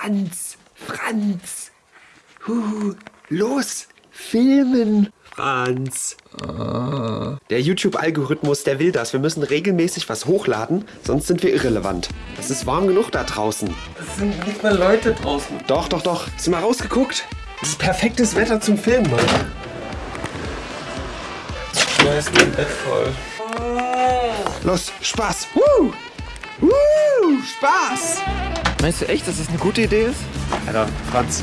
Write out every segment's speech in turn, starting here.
Franz, Franz. Huhu, los, filmen. Franz. Der YouTube-Algorithmus, der will das. Wir müssen regelmäßig was hochladen, sonst sind wir irrelevant. Es ist warm genug da draußen. Es sind nicht mal Leute draußen. Doch, doch, doch. Hast du mal rausgeguckt? Das ist perfektes Wetter zum Filmen, Mann. Ja, ist mein Bett voll. Los, Spaß. Woo! Woo! Spaß! Meinst du echt, dass das eine gute Idee ist? Alter, Franz,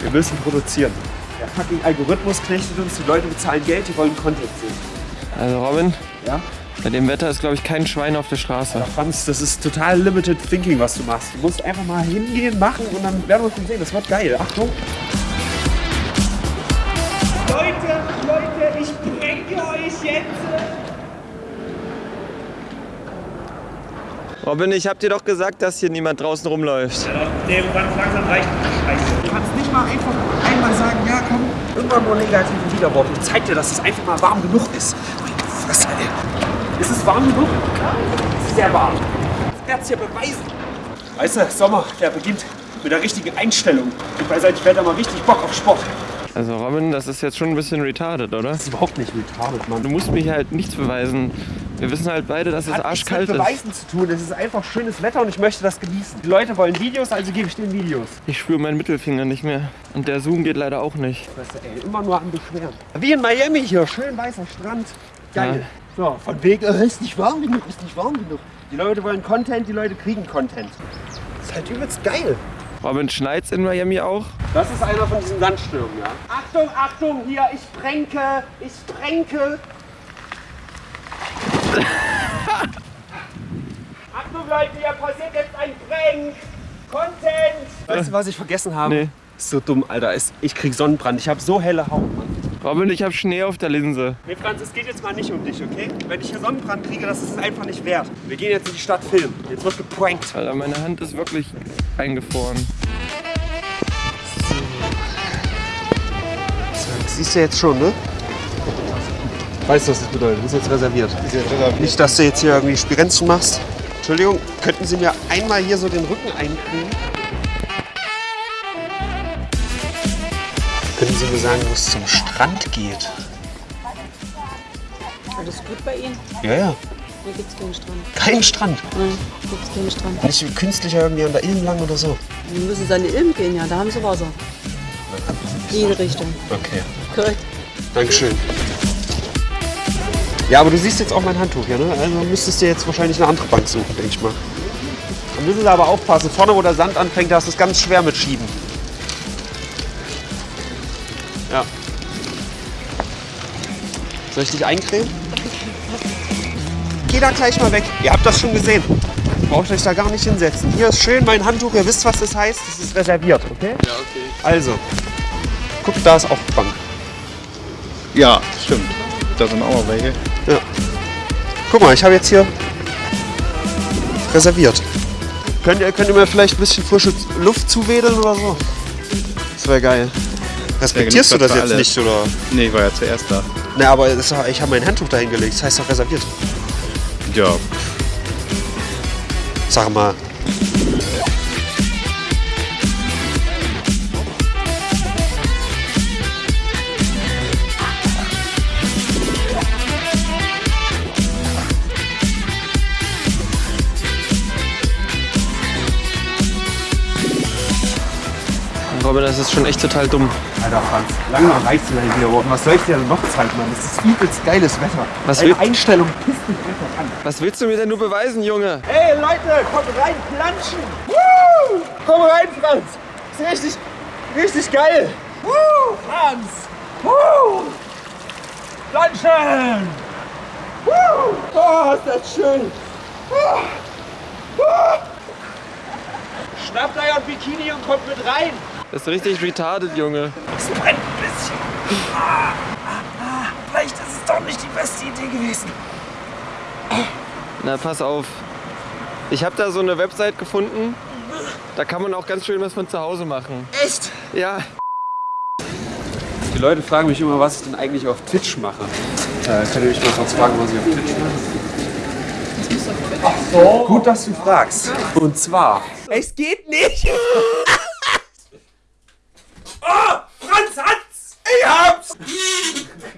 wir müssen produzieren. Der fucking Algorithmus knechtet uns, die Leute bezahlen Geld, die wollen Content sehen. Also Robin, Ja? bei dem Wetter ist glaube ich kein Schwein auf der Straße. Franz, das ist total limited thinking, was du machst. Du musst einfach mal hingehen, machen und dann werden wir schon sehen. Das wird geil. Achtung. Leute, Leute, ich pranke euch jetzt. Robin, ich hab dir doch gesagt, dass hier niemand draußen rumläuft. Nee, ganz langsam reicht Scheiße. Du kannst nicht mal einfach einmal sagen, ja komm, irgendwann nur negative Widerworte. Ich zeig dir, dass es einfach mal warm genug ist. Meine Fresse, ey. Ist es warm genug? Ja, es ist sehr warm. Ich werde es dir beweisen. Weißt du, Sommer, der beginnt mit der richtigen Einstellung. Und bei solchem Wetter mal richtig Bock auf Sport. Also Robin, das ist jetzt schon ein bisschen retarded, oder? Das ist überhaupt nicht retarded, Mann. Du musst mich halt nichts beweisen. Wir wissen halt beide, dass es Hat nichts arschkalt mit ist. Beweisen zu tun. Es ist einfach schönes Wetter und ich möchte das genießen. Die Leute wollen Videos, also gebe ich denen Videos. Ich spüre meinen Mittelfinger nicht mehr. Und der Zoom geht leider auch nicht. Weißt du, ey, immer nur am Beschweren. Wie in Miami hier, schön weißer Strand. Geil. So, von wegen, äh, ist nicht warm genug, ist nicht warm genug. Die Leute wollen Content, die Leute kriegen Content. Das ist halt übelst geil. Robin, schneit's in Miami auch? Das ist einer von diesen Sandstürmen, ja. Achtung, Achtung, hier, ich sprengke, ich sprengke. Achtung Leute, hier passiert jetzt ein Prank. Content. Weißt du, was ich vergessen habe? Nee. Ist so dumm, Alter. Ist- Ich krieg Sonnenbrand. Ich habe so helle Haut, Mann. Robin, ich hab Schnee auf der Linse. Nee, Franz, es geht jetzt mal nicht um dich, okay? Wenn ich hier Sonnenbrand kriege, das ist es einfach nicht wert. Wir gehen jetzt in die Stadt filmen. Jetzt wird geprankt. Alter, meine Hand ist wirklich eingefroren. Das siehst du jetzt schon, ne? Weißt du, was das bedeutet? Das ist jetzt reserviert. Nicht, dass du jetzt hier irgendwie Spirenzchen machst. Entschuldigung, könnten Sie mir einmal hier so den Rücken einkriegen? Können Sie mir sagen, wo es zum Strand geht? Alles gut bei Ihnen? Ja, ja. Hier gibt's keinen Strand. Kein Strand. Nein, gibt's keinen Strand. Nicht künstlich irgendwie an der Ilm lang oder so. Sie müssen Sie an die Ilm gehen, ja, da haben Sie Wasser. Jede Richtung. Okay. Korrekt. Dankeschön. Ja, aber du siehst jetzt auch mein Handtuch hier, ne? Also müsstest du jetzt wahrscheinlich eine andere Bank suchen, denke ich mal. Da müssen sie aber aufpassen. Vorne, wo der Sand anfängt, da ist es ganz schwer mit Schieben. Ja. Soll ich dich eincremen? Geh da gleich mal weg. Ihr habt das schon gesehen. Braucht euch da gar nicht hinsetzen. Hier ist schön mein Handtuch. Ihr wisst, was das heißt. Das ist reserviert, okay? Ja, okay. Also, guck, da ist auch Bank. Ja, stimmt. Da sind auch noch welche. Ja. Guck mal, ich habe jetzt hier reserviert. Könnt ihr, könnt ihr mir vielleicht ein bisschen frische Luft zuwedeln oder so? Das wäre geil. Respektierst du das jetzt für nicht, oder? Nee, ich war ja zuerst da. Ne, aber das, ich habe mein Handtuch dahin gelegt. Das heißt doch reserviert. Ja, Sag mal. Robin, das ist schon echt total dumm. Alter Franz, lange reicht mir hier geworden. Was soll ich dir denn noch zeigen, Mann? Das ist übelst geiles Wetter. Was will- Einstellung pisst mich einfach an. Was willst du mir denn nur beweisen, Junge? Hey Leute, kommt rein, planschen. Woo! Komm rein, Franz. Ist richtig, richtig geil. Woo! Franz. Woo! Planschen. Woo! Oh, ist das schön. Woo! Woo! Schnappt euer Bikini und kommt mit rein. Das ist richtig retarded, Junge. Es brennt ein bisschen. Ah, ah, ah. Vielleicht ist es doch nicht die beste Idee gewesen. Na, pass auf. Ich habe da so eine Website gefunden. Da kann man auch ganz schön was von zu Hause machen. Echt? Ja. Die Leute fragen mich immer, was ich denn eigentlich auf Twitch mache. Äh, könnt ihr mich mal kurz fragen, was ich auf Twitch mache? Ach so. Gut, dass du fragst. Und zwar. Es geht nicht. Ich hab's!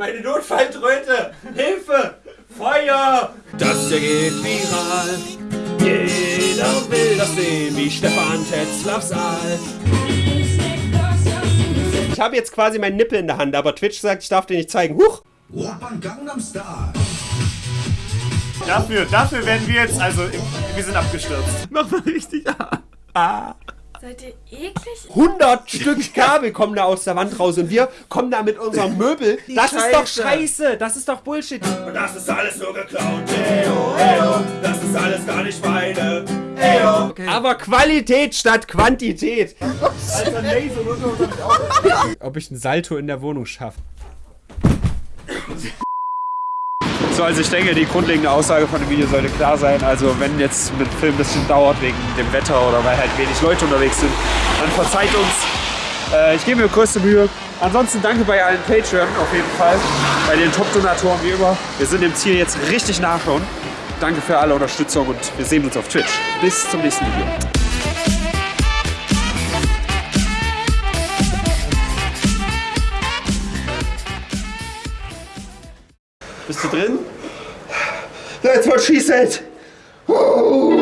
Meine Notfalltröte! Hilfe! Feuer! Das hier geht viral. Jeder will das sehen, wie Stefan Tetzlaff Saal. Ich habe jetzt quasi meinen Nippel in der Hand, aber Twitch sagt, ich darf den nicht zeigen. Huch! Dafür, dafür werden wir jetzt, also wir sind abgestürzt. Mach mal richtig. Seid ihr eklig? 100 Stück Kabel kommen da aus der Wand raus und wir kommen da mit unserem Möbel. Das ist doch scheiße, das ist doch Bullshit. Und das ist alles nur geklaut. Eyo, eyo, das ist alles gar nicht meine. Eyo. Aber Qualität statt Quantität. Ob ich ein Salto in der Wohnung schaffe. So, also ich denke, die grundlegende Aussage von dem Video sollte klar sein. Also wenn jetzt mit Film ein bisschen dauert wegen dem Wetter oder weil halt wenig Leute unterwegs sind, dann verzeiht uns. Äh, ich gebe mir größte Mühe. Ansonsten danke bei allen Patreon auf jeden Fall. Bei den Top-Donatoren wie immer. Wir sind dem Ziel jetzt richtig nah schon. Danke für alle Unterstützung und wir sehen uns auf Twitch. Bis zum nächsten Video. Bist du drin? That's what she said. Oh.